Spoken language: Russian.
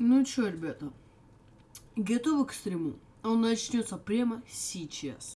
Ну чё, ребята, готовы к стриму? Он начнется прямо сейчас.